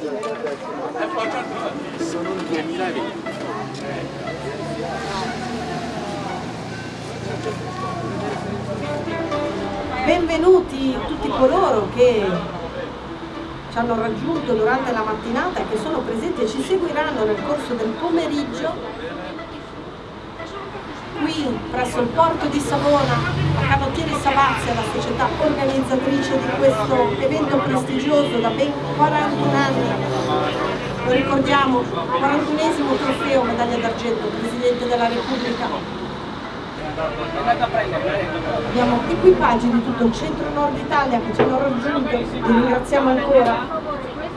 Sono il 2020. Benvenuti tutti coloro che ci hanno raggiunto durante la mattinata e che sono presenti e ci seguiranno nel corso del pomeriggio qui presso il porto di Savona a Canottieri Savazia, la società organizzatrice di questo evento prestigioso da ben 41 anni. Lo ricordiamo, 41esimo trofeo medaglia d'argento, Presidente della Repubblica Abbiamo equipaggi di tutto il centro-nord Italia che ci hanno raggiunto, li ringraziamo ancora.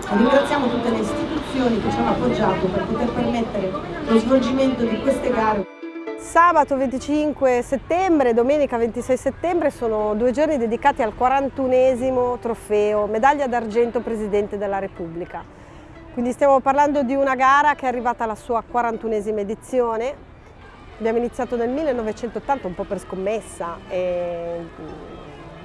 Ringraziamo tutte le istituzioni che ci hanno appoggiato per poter permettere lo svolgimento di queste gare. Sabato 25 settembre e domenica 26 settembre sono due giorni dedicati al 41esimo trofeo, medaglia d'argento Presidente della Repubblica. Quindi stiamo parlando di una gara che è arrivata alla sua 41esima edizione, Abbiamo iniziato nel 1980 un po' per scommessa e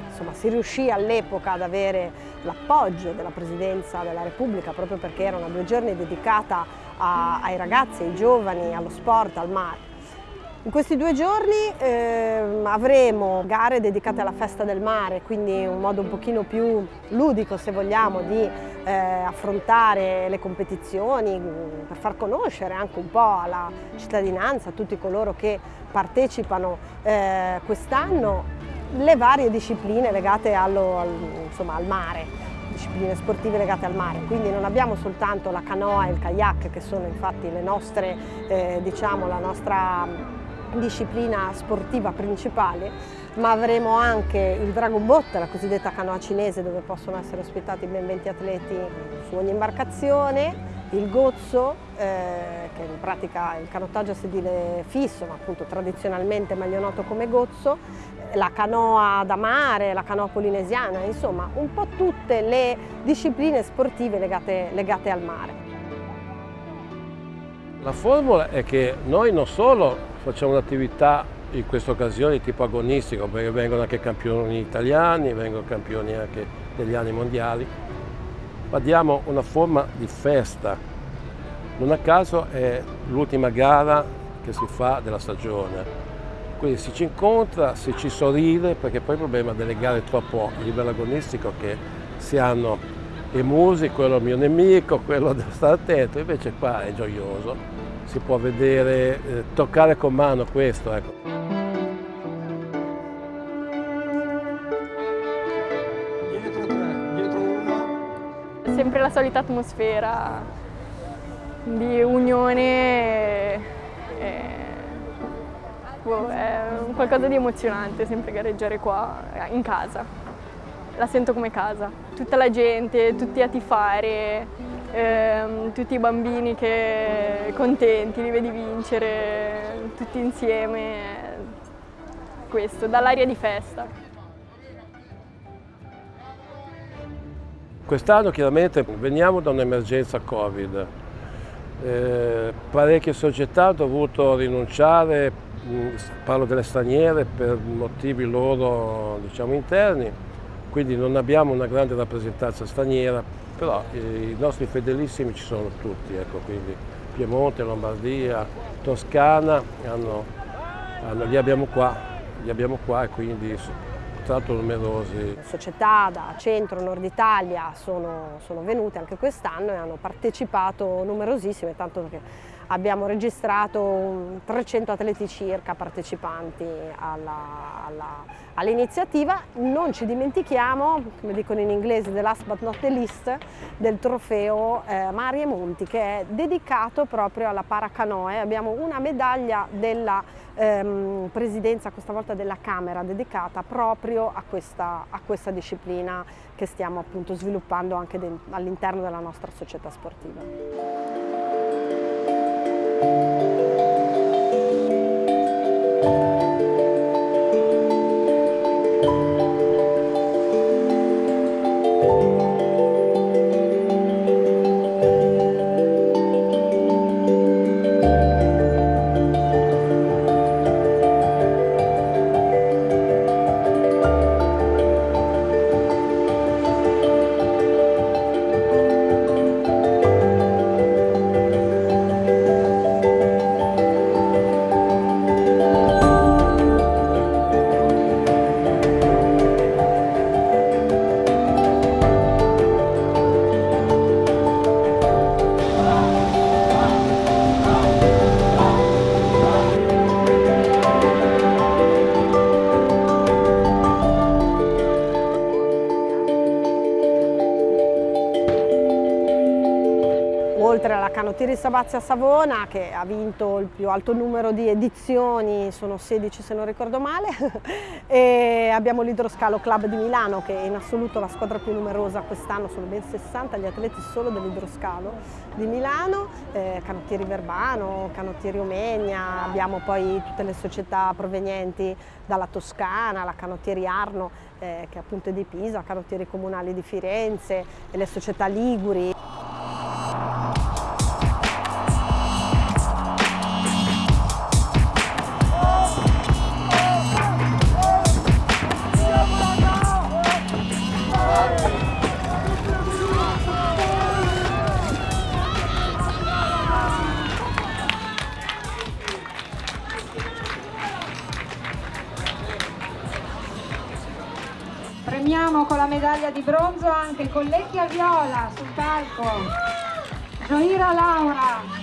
insomma, si riuscì all'epoca ad avere l'appoggio della Presidenza della Repubblica proprio perché era una due giorni dedicata a, ai ragazzi, ai giovani, allo sport, al mare. In questi due giorni eh, avremo gare dedicate alla festa del mare, quindi un modo un pochino più ludico se vogliamo di eh, affrontare le competizioni, per far conoscere anche un po' alla cittadinanza, a tutti coloro che partecipano eh, quest'anno, le varie discipline legate allo, al, insomma, al mare discipline sportive legate al mare, quindi non abbiamo soltanto la canoa e il kayak che sono infatti le nostre, eh, diciamo, la nostra disciplina sportiva principale, ma avremo anche il Dragon Boat, la cosiddetta canoa cinese, dove possono essere ospitati ben 20 atleti su ogni imbarcazione, il gozzo, eh, che in pratica è il canottaggio a sedile fisso, ma appunto tradizionalmente meglio noto come gozzo, la canoa da mare, la canoa polinesiana, insomma un po' tutte le discipline sportive legate, legate al mare. La formula è che noi non solo facciamo un'attività in questa occasione di tipo agonistico, perché vengono anche campioni italiani, vengono campioni anche degli anni mondiali, ma diamo una forma di festa. Non a caso è l'ultima gara che si fa della stagione. Quindi si ci incontra, si ci sorride, perché poi il problema delle gare è troppo a livello agonistico che si hanno i musi, quello è il mio nemico, quello deve stare attento, invece qua è gioioso, si può vedere, eh, toccare con mano questo. Ecco. Dietro tre, dietro uno. Sempre la solita atmosfera di unione, e, boh, è qualcosa di emozionante sempre gareggiare qua in casa la sento come casa. Tutta la gente, tutti a tifare, ehm, tutti i bambini che contenti, li vedi vincere, tutti insieme, questo, dall'aria di festa. Quest'anno chiaramente veniamo da un'emergenza Covid. Eh, parecchie società hanno dovuto rinunciare, parlo delle straniere, per motivi loro diciamo, interni, quindi non abbiamo una grande rappresentanza straniera, però i nostri fedelissimi ci sono tutti, ecco, quindi Piemonte, Lombardia, Toscana, hanno, hanno, li, abbiamo qua, li abbiamo qua e quindi l'altro numerosi. Società da centro, nord Italia sono, sono venute anche quest'anno e hanno partecipato numerosissime, tanto che abbiamo registrato 300 atleti circa partecipanti all'iniziativa. All non ci dimentichiamo, come dicono in inglese, the last but not the least, del trofeo eh, Mari Monti che è dedicato proprio alla paracanoe. Abbiamo una medaglia della ehm, presidenza, questa volta della Camera, dedicata proprio a questa, a questa disciplina che stiamo appunto sviluppando anche all'interno della nostra società sportiva. Thank you. Canottieri Sabazia Savona che ha vinto il più alto numero di edizioni, sono 16 se non ricordo male, e abbiamo l'Idroscalo Club di Milano che è in assoluto la squadra più numerosa quest'anno, sono ben 60 gli atleti solo dell'Idroscalo di Milano, eh, Canottieri Verbano, Canottieri Omegna, abbiamo poi tutte le società provenienti dalla Toscana, la Canottieri Arno eh, che appunto di Pisa, Canottieri Comunali di Firenze le società Liguri. Anche Collecchia Viola sul palco, Gioira Laura.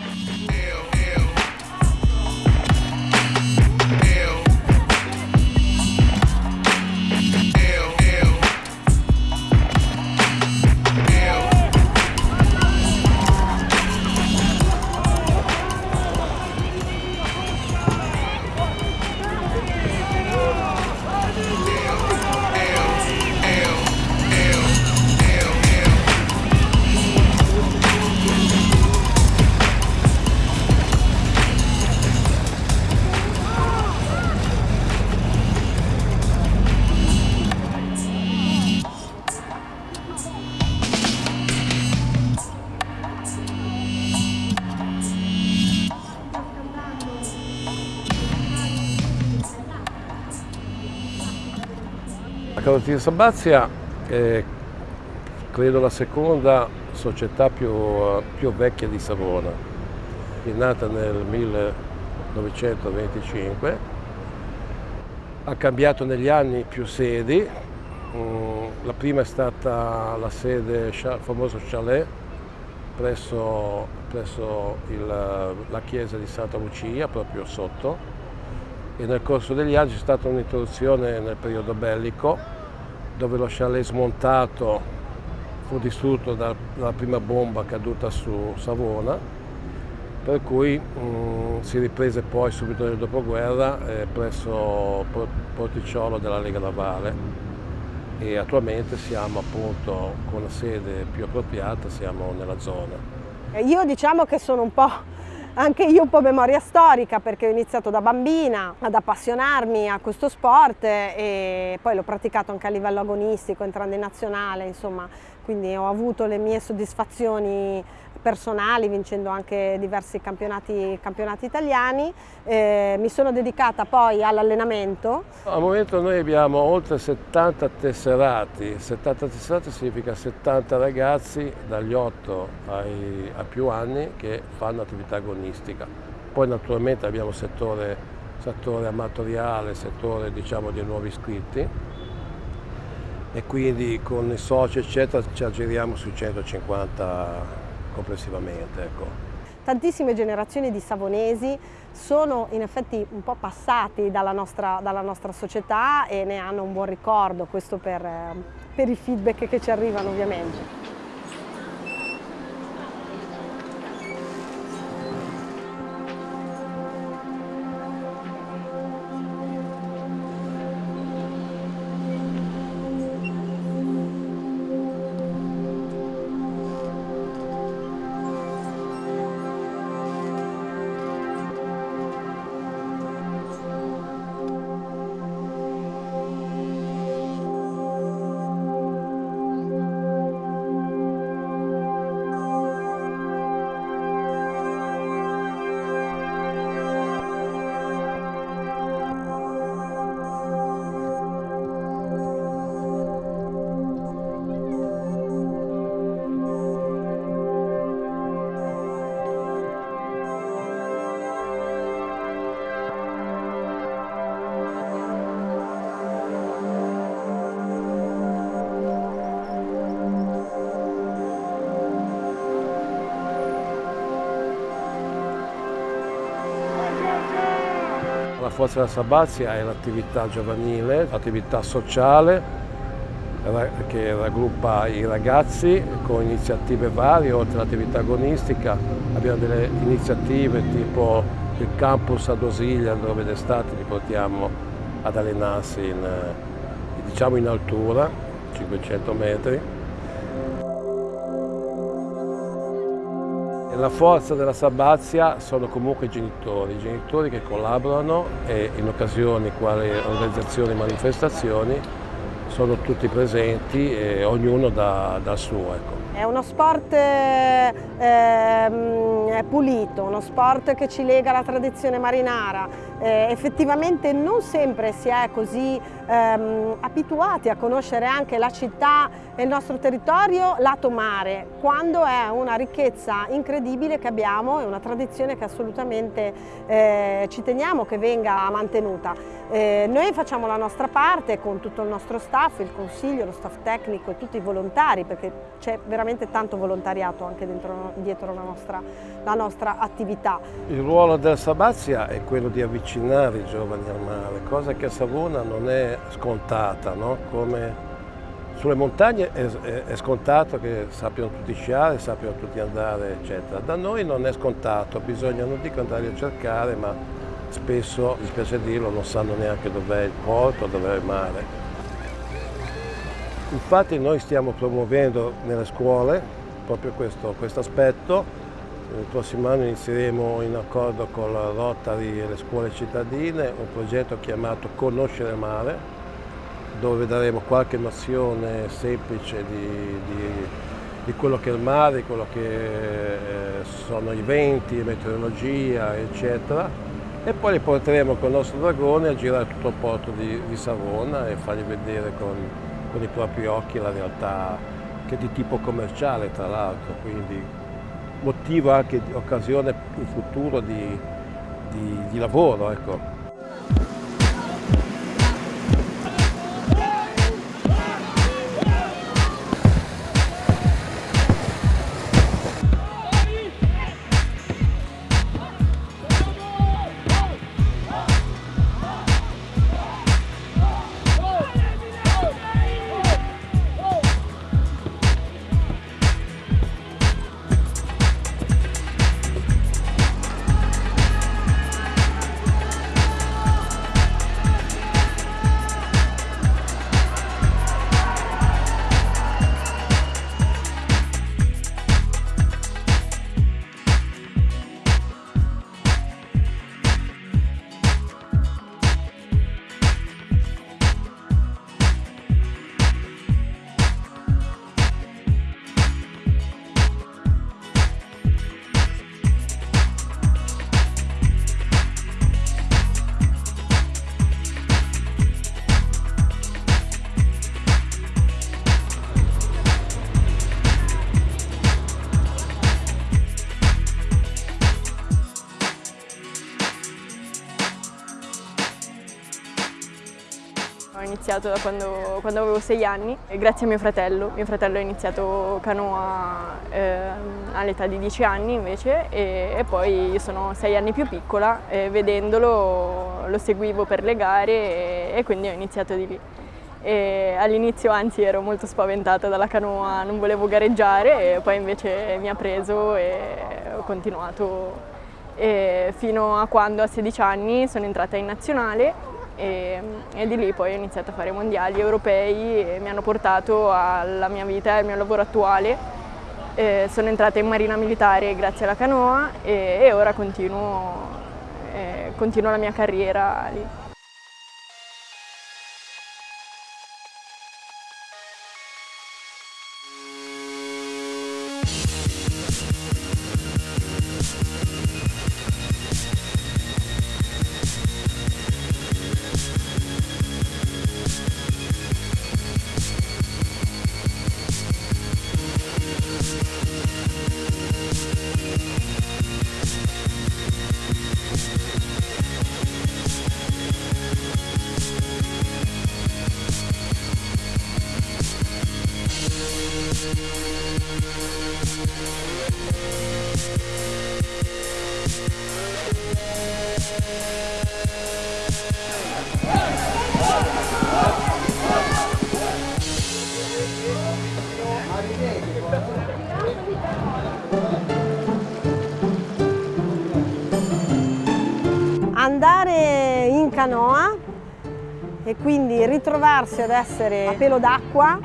Canottieri Sabazia è credo la seconda società più, più vecchia di Savona, è nata nel 1925, ha cambiato negli anni più sedi, Mm, la prima è stata la sede, il famoso chalet presso, presso il, la chiesa di Santa Lucia, proprio sotto, e nel corso degli anni c'è stata un'interruzione nel periodo bellico dove lo chalet smontato fu distrutto da- dalla prima bomba caduta su Savona per cui mm, si riprese poi subito nel dopoguerra eh, presso Por- Porticciolo della Lega Navale e attualmente siamo appunto con la sede più appropriata, siamo nella zona. Io diciamo che sono un po', anche io un po' memoria storica perché ho iniziato da bambina ad appassionarmi a questo sport e poi l'ho praticato anche a livello agonistico, entrando in nazionale, insomma, quindi ho avuto le mie soddisfazioni personali vincendo anche diversi campionati, campionati italiani. Eh, mi sono dedicata poi all'allenamento. Al momento noi abbiamo oltre 70 tesserati, 70 tesserati significa 70 ragazzi dagli 8 ai, ai più anni che fanno attività agonistica. Poi naturalmente abbiamo settore, settore amatoriale, settore diciamo di nuovi iscritti e quindi con i soci eccetera ci aggiriamo sui 150 complessivamente. Ecco. Tantissime generazioni di savonesi sono in effetti un po' passati dalla nostra, dalla nostra società e ne hanno un buon ricordo, questo per, eh, per i feedback che ci arrivano ovviamente. Forza della Sabazia è l'attività giovanile, l'attività sociale che raggruppa i ragazzi con iniziative varie, oltre all'attività agonistica abbiamo delle iniziative tipo il campus ad Osilia dove d'estate li portiamo ad allenarsi in, diciamo in altura, 500 metri. La forza della Sabazia sono comunque i genitori, i genitori che collaborano e in occasioni quali organizzazioni e manifestazioni sono tutti presenti e ognuno dà il suo. Ecco. È uno sport eh, pulito, uno sport che ci lega alla tradizione marinara. Eh, effettivamente non sempre si è così ehm, abituati a conoscere anche la città e il nostro territorio lato mare, quando è una ricchezza incredibile che abbiamo e una tradizione che assolutamente eh, ci teniamo che venga mantenuta. Eh, noi facciamo la nostra parte con tutto il nostro staff, il consiglio, lo staff tecnico e tutti i volontari perché c'è veramente tanto volontariato anche dentro, dietro la nostra, la nostra attività. Il ruolo del Sabazia è quello di avvicinare i giovani al mare, cosa che a Savona non è scontata, no? Come sulle montagne è, è, è, scontato che sappiano tutti sciare, sappiano tutti andare, eccetera. Da noi non è scontato, bisogna non dico andare a cercare, ma spesso, dispiace dirlo, non sanno neanche dov'è il porto, dov'è il mare. Infatti noi stiamo promuovendo nelle scuole proprio questo, questo aspetto. Il prossimo anno inizieremo in accordo con la Rotary e le scuole cittadine un progetto chiamato Conoscere il mare, dove daremo qualche nozione semplice di, di, di quello che è il mare, quello che eh, sono i venti, meteorologia, eccetera. E poi li porteremo con il nostro dragone a girare tutto il porto di, di Savona e fargli vedere con, con i propri occhi la realtà che è di tipo commerciale tra l'altro, quindi motivo anche di occasione in futuro di, di, di lavoro. Ecco. Iniziato da quando, quando avevo sei anni, grazie a mio fratello. Mio fratello ha iniziato canoa eh, all'età di dieci anni invece e, e, poi io sono sei anni più piccola e vedendolo lo seguivo per le gare e, e quindi ho iniziato di lì. All'inizio anzi ero molto spaventata dalla canoa, non volevo gareggiare e poi invece mi ha preso e ho continuato e fino a quando a 16 anni sono entrata in nazionale e, e, di lì poi ho iniziato a fare mondiali europei e mi hanno portato alla mia vita e al mio lavoro attuale. Eh, sono entrata in marina militare grazie alla canoa e, e ora continuo, eh, continuo la mia carriera lì. Ritrovarsi ad essere a pelo d'acqua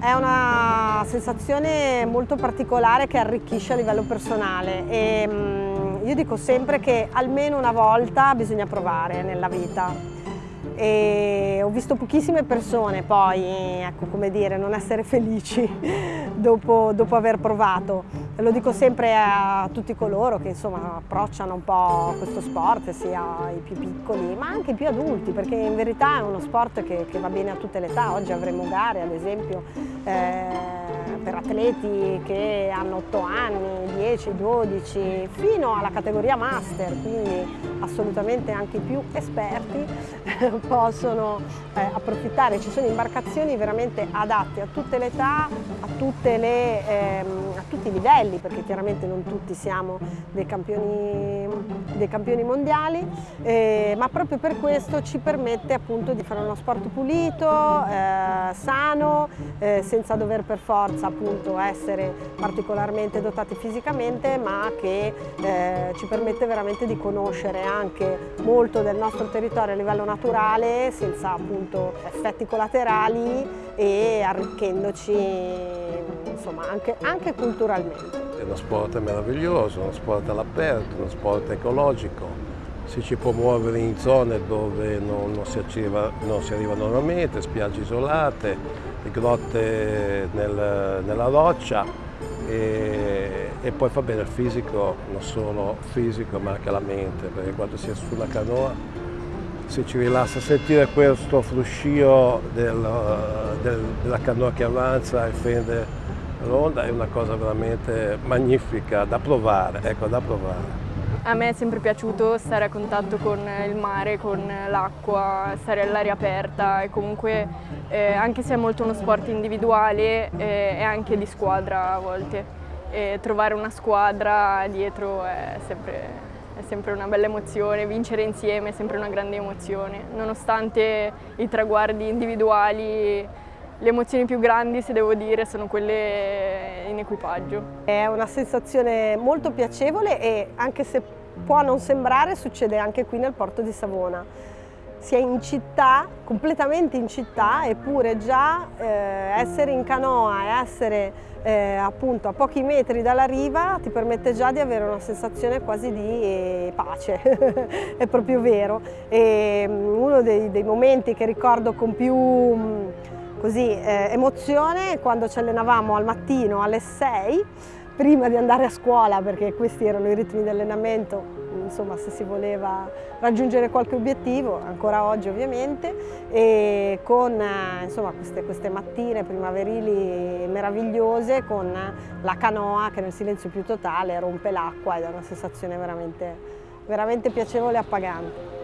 è una sensazione molto particolare che arricchisce a livello personale. E mm, io dico sempre che almeno una volta bisogna provare nella vita e ho visto pochissime persone poi, ecco come dire, non essere felici dopo, dopo aver provato. Lo dico sempre a tutti coloro che insomma approcciano un po' questo sport, sia i più piccoli ma anche i più adulti, perché in verità è uno sport che, che va bene a tutte le età. Oggi avremo gare ad esempio eh, per atleti che hanno 8 anni, 10, 12, fino alla categoria master, quindi assolutamente anche i più esperti possono eh, approfittare. Ci sono imbarcazioni veramente adatte a tutte le età, a, tutte le, ehm, tutti i livelli, perché chiaramente non tutti siamo dei campioni, dei campioni mondiali, eh, ma proprio per questo ci permette appunto di fare uno sport pulito, eh, sano, eh, senza dover per forza appunto essere particolarmente dotati fisicamente ma che eh, ci permette veramente di conoscere anche molto del nostro territorio a livello naturale senza appunto effetti collaterali e arricchendoci insomma anche, anche culturalmente. È uno sport meraviglioso, uno sport all'aperto, uno sport ecologico, si ci può muovere in zone dove non, non, si, arriva, non si arriva normalmente, spiagge isolate, grotte nel, nella roccia e, e, poi fa bene il fisico, non solo fisico ma anche la mente, perché quando si è sulla canoa se ci rilassa sentire questo fruscio del, del, della canoa che avanza e fende l'onda è una cosa veramente magnifica da provare, ecco, da provare. A me è sempre piaciuto stare a contatto con il mare, con l'acqua, stare all'aria aperta e comunque eh, anche se è molto uno sport individuale eh, è anche di squadra a volte e trovare una squadra dietro è sempre, è sempre una bella emozione, vincere insieme è sempre una grande emozione, nonostante i traguardi individuali le emozioni più grandi, se devo dire, sono quelle in equipaggio. È una sensazione molto piacevole e anche se può non sembrare, succede anche qui nel porto di Savona. Si è in città, completamente in città, eppure già eh, essere in canoa e essere eh, appunto a pochi metri dalla riva ti permette già di avere una sensazione quasi di eh, pace, è proprio vero. E, um, uno dei, dei, momenti che ricordo con più um, così, eh, emozione quando ci allenavamo al mattino alle 6 prima di andare a scuola perché questi erano i ritmi di allenamento insomma se si voleva raggiungere qualche obiettivo ancora oggi ovviamente e con eh, insomma, queste, queste mattine primaverili meravigliose con la canoa che nel silenzio più totale rompe l'acqua ed è una sensazione veramente, veramente piacevole e appagante.